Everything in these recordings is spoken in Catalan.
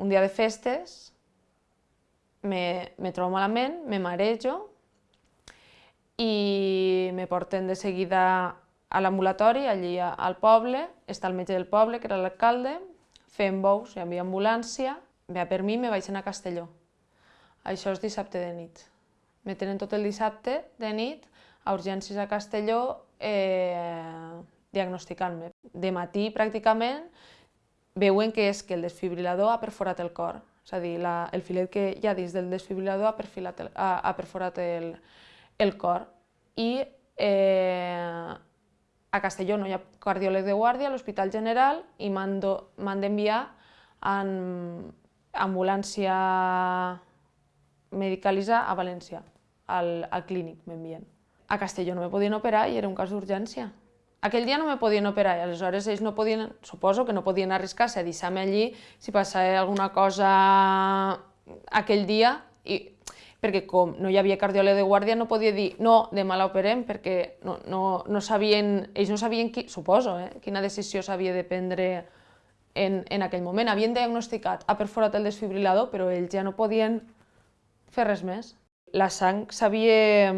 un dia de festes, me, me trobo malament, me marejo i me porten de seguida a l'ambulatori, allí al poble, està el metge del poble, que era l'alcalde, fem bous, hi havia ambulància, ve per mi me vaig anar a Castelló. Això és dissabte de nit. Me tenen tot el dissabte de nit a urgències a Castelló eh, diagnosticant-me. De matí, pràcticament, veuen que és que el desfibrilador ha perforat el cor. És a dir, la, el filet que hi ha dins del desfibrilador ha, perfilat el, ha, ha perforat el, el cor. I eh, a Castelló no hi ha cardiòleg de guàrdia, a l'Hospital General, i m'han d'enviar en ambulància medicalitzar a València, al, al clínic m'envien. A Castelló no me podien operar i era un cas d'urgència. Aquell dia no me podien operar i aleshores ells no podien, suposo que no podien arriscar-se a deixar-me allí si passava alguna cosa aquell dia, i, perquè com no hi havia cardiòleg de guàrdia no podia dir no, demà l'operem perquè no, no, no sabien, ells no sabien, qui, suposo, eh, quina decisió s'havia de prendre en, en aquell moment. Havien diagnosticat, ha perforat el desfibrilador, però ells ja no podien fer res més. La sang s'havia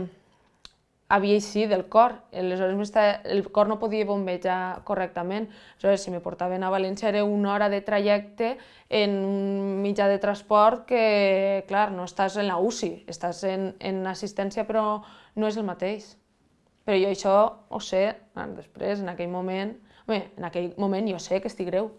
havia eixit del cor, aleshores el cor no podia bombejar correctament. Aleshores, si me portaven a València era una hora de trajecte en un mitjà de transport que, clar, no estàs en la UCI, estàs en, en assistència però no és el mateix. Però jo això ho sé, després, en aquell moment, bé, en aquell moment jo sé que estic greu,